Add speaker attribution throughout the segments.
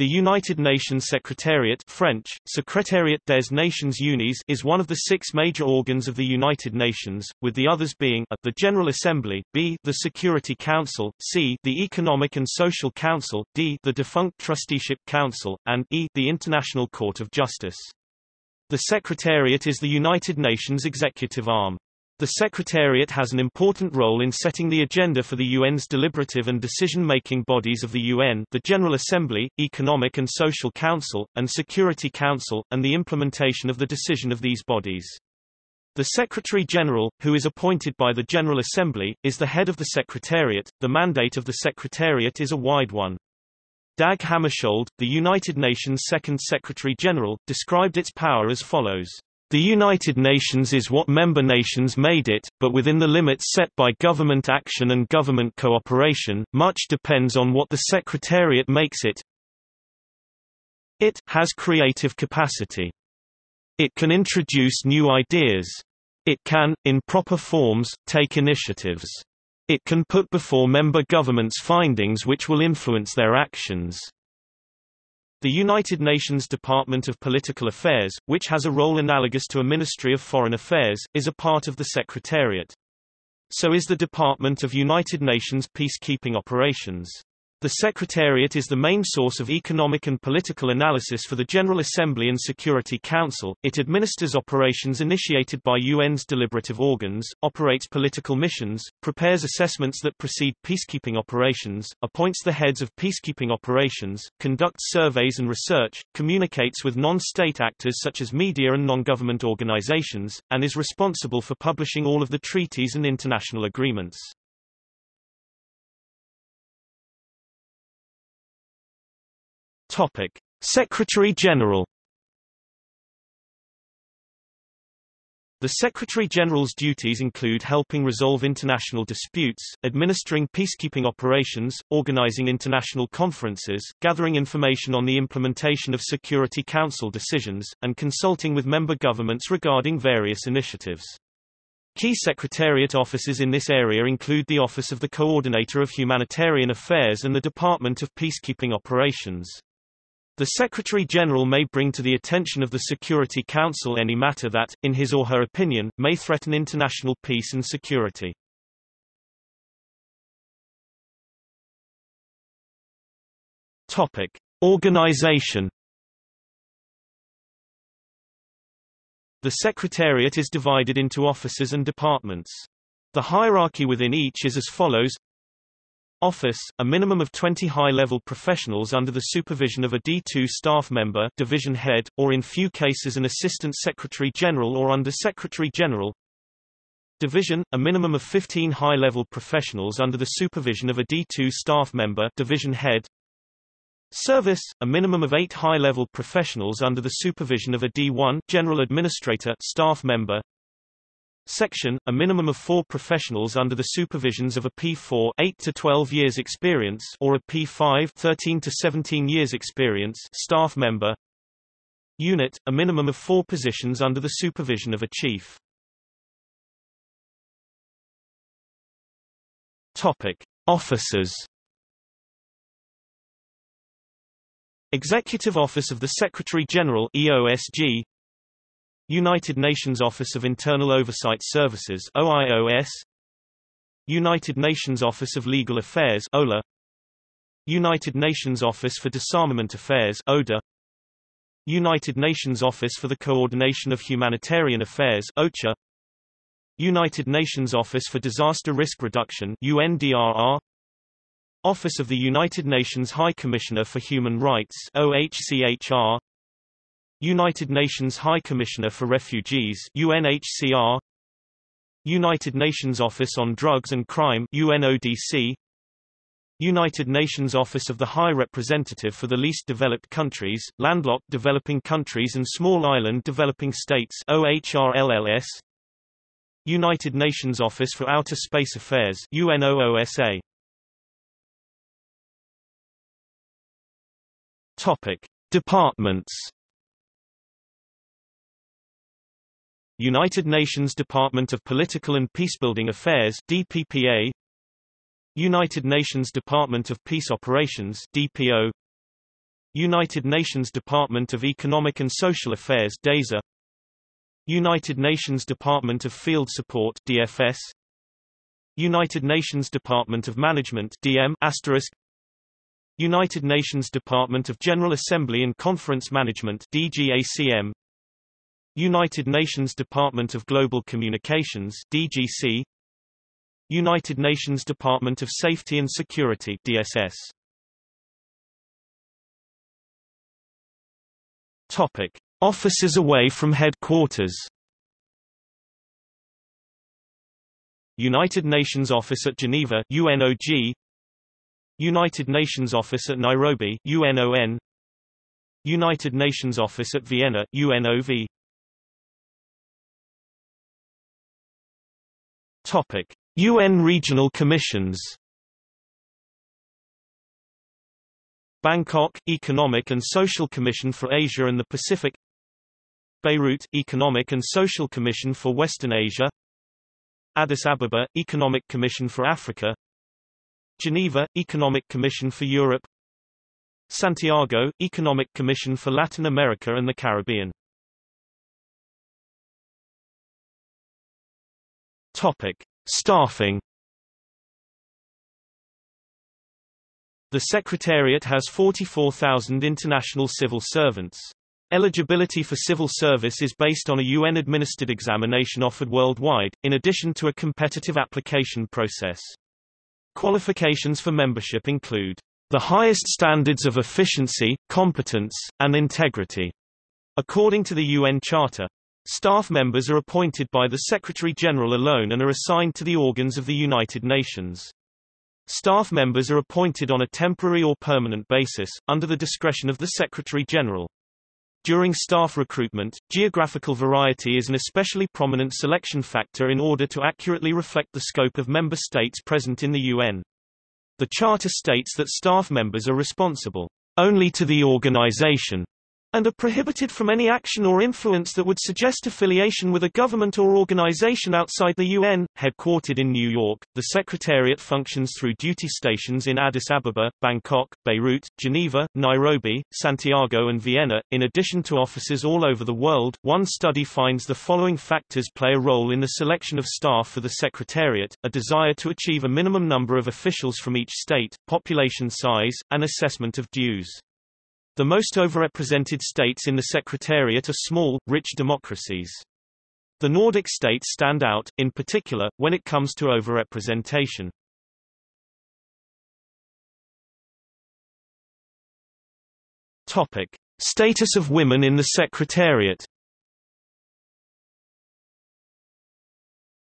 Speaker 1: The United Nations Secretariat French, Secretariat des Nations Unies is one of the six major organs of the United Nations, with the others being a, the General Assembly, b the Security Council, c the Economic and Social Council, d the defunct Trusteeship Council, and e the International Court of Justice. The Secretariat is the United Nations executive arm. The Secretariat has an important role in setting the agenda for the UN's deliberative and decision-making bodies of the UN the General Assembly, Economic and Social Council, and Security Council, and the implementation of the decision of these bodies. The Secretary-General, who is appointed by the General Assembly, is the head of the Secretariat. The mandate of the Secretariat is a wide one. Dag Hammarskjöld, the United Nations Second Secretary-General, described its power as follows. The United Nations is what member nations made it, but within the limits set by government action and government cooperation, much depends on what the Secretariat makes it. It has creative capacity. It can introduce new ideas. It can, in proper forms, take initiatives. It can put before member governments findings which will influence their actions. The United Nations Department of Political Affairs, which has a role analogous to a Ministry of Foreign Affairs, is a part of the Secretariat. So is the Department of United Nations Peacekeeping Operations. The Secretariat is the main source of economic and political analysis for the General Assembly and Security Council. It administers operations initiated by UN's deliberative organs, operates political missions, prepares assessments that precede peacekeeping operations, appoints the heads of peacekeeping operations, conducts surveys and research, communicates with non-state actors such as media and non-government organizations, and is responsible for publishing all of the treaties and international agreements. Topic: Secretary-General The Secretary-General's duties include helping resolve international disputes, administering peacekeeping operations, organizing international conferences, gathering information on the implementation of Security Council decisions, and consulting with member governments regarding various initiatives. Key Secretariat offices in this area include the Office of the Coordinator of Humanitarian Affairs and the Department of Peacekeeping Operations. The Secretary-General may bring to the attention of the Security Council any matter that, in his or her opinion, may threaten international peace and security. Topic. Organization The Secretariat is divided into offices and departments. The hierarchy within each is as follows Office, a minimum of 20 high-level professionals under the supervision of a D2 staff member division head, or in few cases an assistant secretary-general or under-secretary-general. Division, a minimum of 15 high-level professionals under the supervision of a D2 staff member division head. Service, a minimum of 8 high-level professionals under the supervision of a D1 general administrator staff member Section, a minimum of four professionals under the supervisions of a P4 8 to 12 years experience or a P5 13 to 17 years experience staff member. Unit, a minimum of four positions under the supervision of a chief. Topic: Officers. Executive Office of the Secretary-General EOSG United Nations Office of Internal Oversight Services OIOS United Nations Office of Legal Affairs OLA United Nations Office for Disarmament Affairs ODA United Nations Office for the Coordination of Humanitarian Affairs OCHA United Nations Office for Disaster Risk Reduction UNDRR Office of the United Nations High Commissioner for Human Rights OHCHR United Nations High Commissioner for Refugees UNHCR United Nations Office on Drugs and Crime UNODC United Nations Office of the High Representative for the Least Developed Countries, Landlocked Developing Countries and Small Island Developing States OHRLLS United Nations Office for Outer Space Affairs UNOOSA Topic. Departments United Nations Department of Political and Peacebuilding Affairs DPPA United Nations Department of Peace Operations DPO United Nations Department of Economic and Social Affairs DESA United Nations Department of Field Support DFS United Nations Department of Management DM United Nations Department of General Assembly and Conference Management DGACM United Nations Department of Global Communications DGC United Nations Department of Safety and Security DSS Topic. Offices away from headquarters. United Nations Office at Geneva UNOG United Nations Office at Nairobi UNON United Nations Office at Vienna UNOV Topic. UN Regional Commissions Bangkok Economic and Social Commission for Asia and the Pacific Beirut Economic and Social Commission for Western Asia Addis Ababa Economic Commission for Africa Geneva Economic Commission for Europe Santiago Economic Commission for Latin America and the Caribbean Topic Staffing The Secretariat has 44,000 international civil servants. Eligibility for civil service is based on a UN-administered examination offered worldwide, in addition to a competitive application process. Qualifications for membership include the highest standards of efficiency, competence, and integrity, according to the UN Charter. Staff members are appointed by the Secretary-General alone and are assigned to the organs of the United Nations. Staff members are appointed on a temporary or permanent basis, under the discretion of the Secretary-General. During staff recruitment, geographical variety is an especially prominent selection factor in order to accurately reflect the scope of member states present in the UN. The Charter states that staff members are responsible only to the organization and are prohibited from any action or influence that would suggest affiliation with a government or organization outside the UN. Headquartered in New York, the Secretariat functions through duty stations in Addis Ababa, Bangkok, Beirut, Geneva, Nairobi, Santiago, and Vienna, in addition to offices all over the world. One study finds the following factors play a role in the selection of staff for the Secretariat a desire to achieve a minimum number of officials from each state, population size, and assessment of dues. The most overrepresented states in the Secretariat are small, rich democracies. The Nordic states stand out, in particular, when it comes to overrepresentation. Topic. Status of women in the Secretariat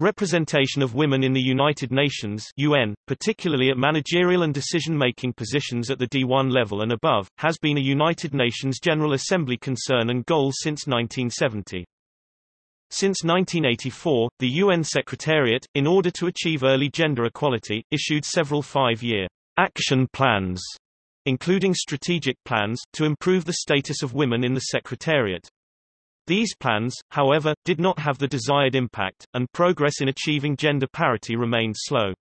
Speaker 1: Representation of women in the United Nations UN, particularly at managerial and decision-making positions at the D1 level and above, has been a United Nations General Assembly concern and goal since 1970. Since 1984, the UN Secretariat, in order to achieve early gender equality, issued several five-year action plans, including strategic plans, to improve the status of women in the Secretariat. These plans, however, did not have the desired impact, and progress in achieving gender parity remained slow.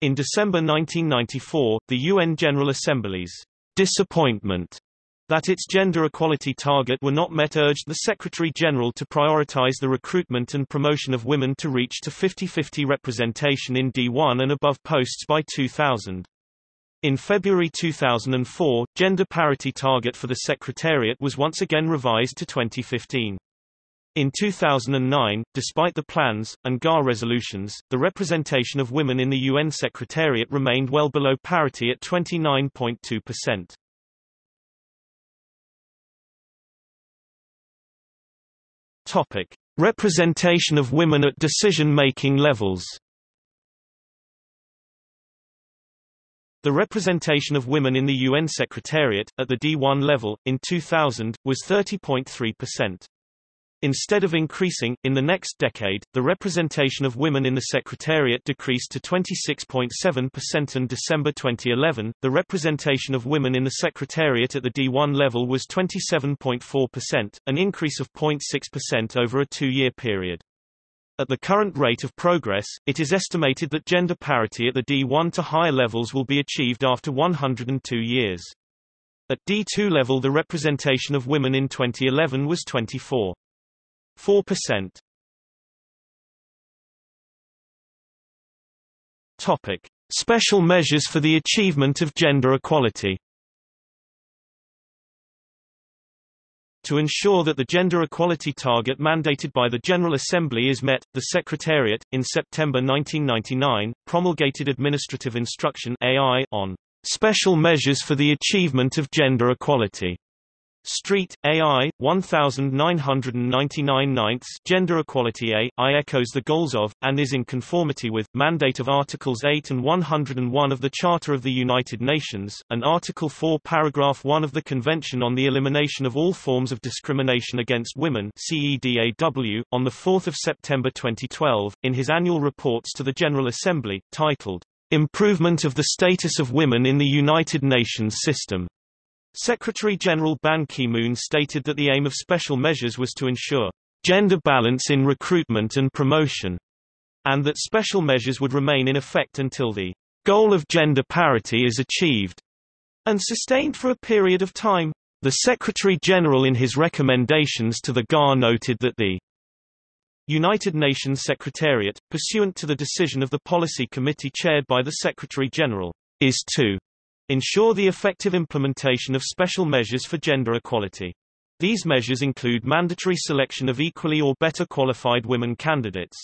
Speaker 1: In December 1994, the UN General Assembly's disappointment that its gender equality target were not met urged the Secretary-General to prioritize the recruitment and promotion of women to reach to 50-50 representation in D1 and above posts by 2000. In February 2004, gender parity target for the Secretariat was once again revised to 2015. In 2009, despite the plans, and GAR resolutions, the representation of women in the UN Secretariat remained well below parity at 29.2%. Topic. Representation of women at decision-making levels The representation of women in the UN Secretariat, at the D1 level, in 2000, was 30.3%. Instead of increasing, in the next decade, the representation of women in the Secretariat decreased to 26.7% in December 2011. The representation of women in the Secretariat at the D1 level was 27.4%, an increase of 0.6% over a two-year period. At the current rate of progress, it is estimated that gender parity at the D1 to higher levels will be achieved after 102 years. At D2 level the representation of women in 2011 was 24.4%. Topic: Special measures for the achievement of gender equality. To ensure that the gender equality target mandated by the General Assembly is met, the Secretariat, in September 1999, promulgated Administrative Instruction AI on special measures for the achievement of gender equality. Street, AI, 1999 ninths Gender Equality A, I echoes the goals of, and is in conformity with, mandate of Articles 8 and 101 of the Charter of the United Nations, and Article 4 Paragraph 1 of the Convention on the Elimination of All Forms of Discrimination Against Women CEDAW, on 4 September 2012, in his annual reports to the General Assembly, titled, Improvement of the Status of Women in the United Nations System. Secretary-General Ban Ki-moon stated that the aim of special measures was to ensure gender balance in recruitment and promotion, and that special measures would remain in effect until the goal of gender parity is achieved and sustained for a period of time. The Secretary-General in his recommendations to the GAR noted that the United Nations Secretariat, pursuant to the decision of the Policy Committee chaired by the Secretary-General, is to ensure the effective implementation of special measures for gender equality. These measures include mandatory selection of equally or better qualified women candidates.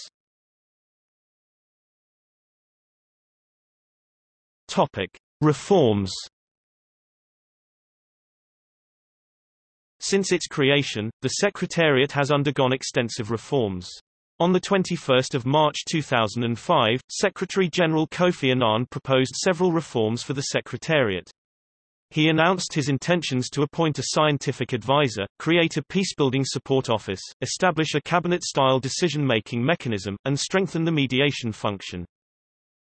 Speaker 1: Topic: Reforms. Since its creation, the Secretariat has undergone extensive reforms. On 21 March 2005, Secretary-General Kofi Annan proposed several reforms for the Secretariat. He announced his intentions to appoint a scientific advisor, create a peacebuilding support office, establish a cabinet-style decision-making mechanism, and strengthen the mediation function.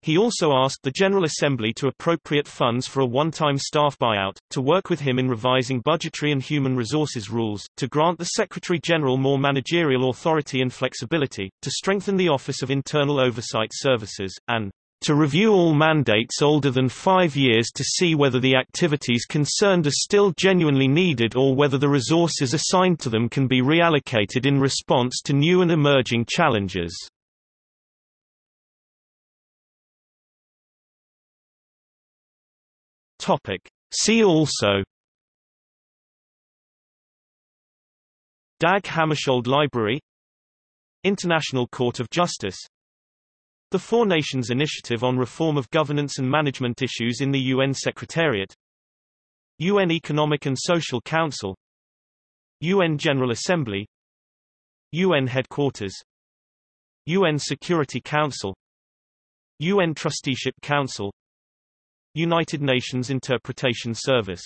Speaker 1: He also asked the General Assembly to appropriate funds for a one-time staff buyout, to work with him in revising budgetary and human resources rules, to grant the Secretary-General more managerial authority and flexibility, to strengthen the Office of Internal Oversight Services, and to review all mandates older than five years to see whether the activities concerned are still genuinely needed or whether the resources assigned to them can be reallocated in response to new and emerging challenges. Topic. See also. Dag Hammarskjöld Library. International Court of Justice. The Four Nations Initiative on Reform of Governance and Management Issues in the UN Secretariat. UN Economic and Social Council. UN General Assembly. UN Headquarters. UN Security Council. UN Trusteeship Council United Nations Interpretation Service